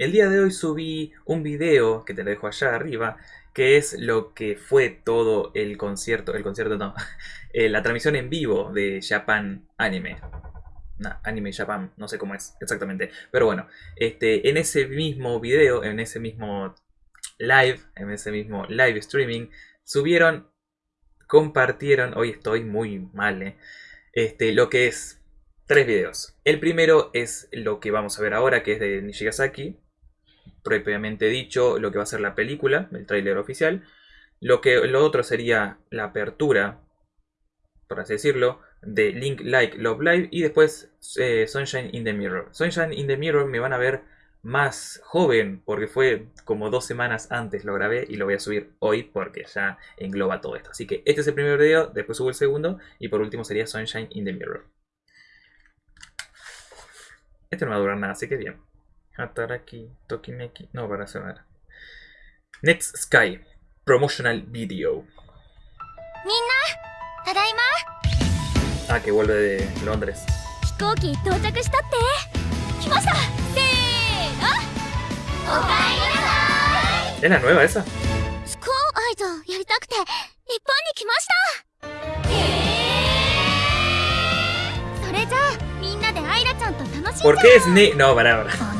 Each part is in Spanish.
El día de hoy subí un video que te lo dejo allá arriba, que es lo que fue todo el concierto, el concierto no, eh, la transmisión en vivo de Japan Anime. Anime Japan, no sé cómo es exactamente. Pero bueno, este, en ese mismo video, en ese mismo live, en ese mismo live streaming, subieron, compartieron, hoy estoy muy mal, eh, este, lo que es tres videos. El primero es lo que vamos a ver ahora, que es de Nishigasaki, propiamente dicho lo que va a ser la película, el tráiler oficial. Lo, que, lo otro sería la apertura, por así decirlo, de Link Like Love Live y después eh, Sunshine in the Mirror. Sunshine in the Mirror me van a ver más joven porque fue como dos semanas antes lo grabé y lo voy a subir hoy porque ya engloba todo esto. Así que este es el primer video, después subo el segundo y por último sería Sunshine in the Mirror. Este no va a durar nada, así que bien. Hataraki, Tokimeki. No, para sonar. Next Sky. Promotional Video. Ah, que vuelve de Londres. ¿Es la nueva esa? ¿Por qué es ne... No, para, para.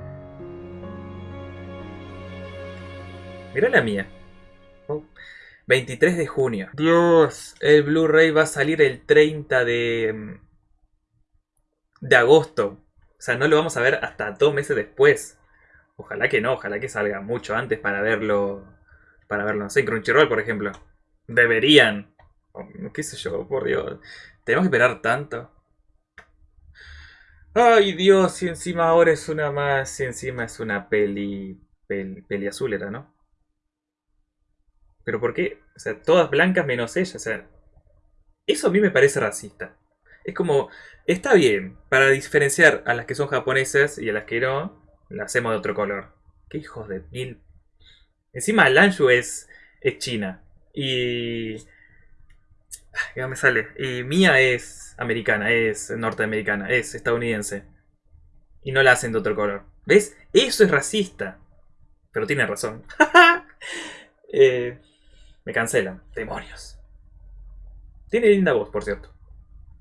Mira la mía. Oh. 23 de junio. Dios, el Blu-ray va a salir el 30 de... De agosto. O sea, no lo vamos a ver hasta dos meses después. Ojalá que no, ojalá que salga mucho antes para verlo. Para verlo, no sé, en Crunchyroll, por ejemplo. Deberían. qué sé yo, por Dios. Tenemos que esperar tanto. Ay Dios, y encima ahora es una más, y encima es una peli, peli, peli azul era, ¿no? Pero ¿por qué? O sea, todas blancas menos ella. O sea, eso a mí me parece racista. Es como, está bien, para diferenciar a las que son japonesas y a las que no, las hacemos de otro color. Qué hijos de mil. Encima Lanshu es, es china. Y... ¿Qué me sale? Y Mia es americana, es norteamericana, es estadounidense. Y no la hacen de otro color. ¿Ves? Eso es racista. Pero tiene razón. eh, me cancelan. Demonios. Tiene linda voz, por cierto.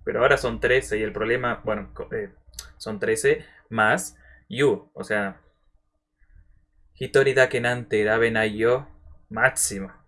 Pero ahora son 13 y el problema, bueno, eh, son 13 más You. O sea, Hitori da kenante da yo máximo.